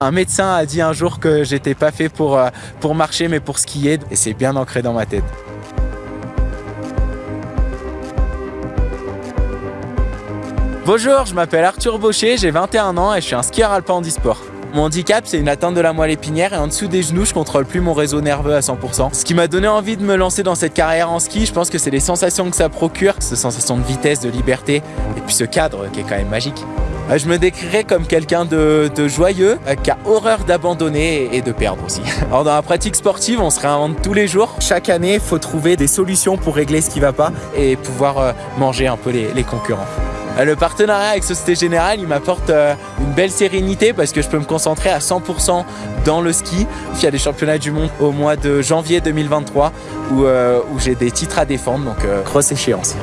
Un médecin a dit un jour que j'étais pas fait pour, euh, pour marcher mais pour skier et c'est bien ancré dans ma tête. Bonjour, je m'appelle Arthur Baucher, j'ai 21 ans et je suis un skieur alpin handisport. Mon handicap, c'est une atteinte de la moelle épinière et en dessous des genoux, je contrôle plus mon réseau nerveux à 100%. Ce qui m'a donné envie de me lancer dans cette carrière en ski, je pense que c'est les sensations que ça procure, cette sensation de vitesse, de liberté et puis ce cadre qui est quand même magique. Euh, je me décrirais comme quelqu'un de, joyeux, euh, qui a horreur d'abandonner et de perdre aussi. Alors dans la pratique sportive, on se réinvente tous les jours. Chaque année, il faut trouver des solutions pour régler ce qui ne va pas et pouvoir euh, manger un peu les, concurrents. Le partenariat avec Société Générale, il m'apporte une belle sérénité parce que je peux me concentrer à 100% dans le ski. Il y a des championnats du monde au mois de janvier 2023 où, où j'ai des titres à défendre, donc grosse échéance.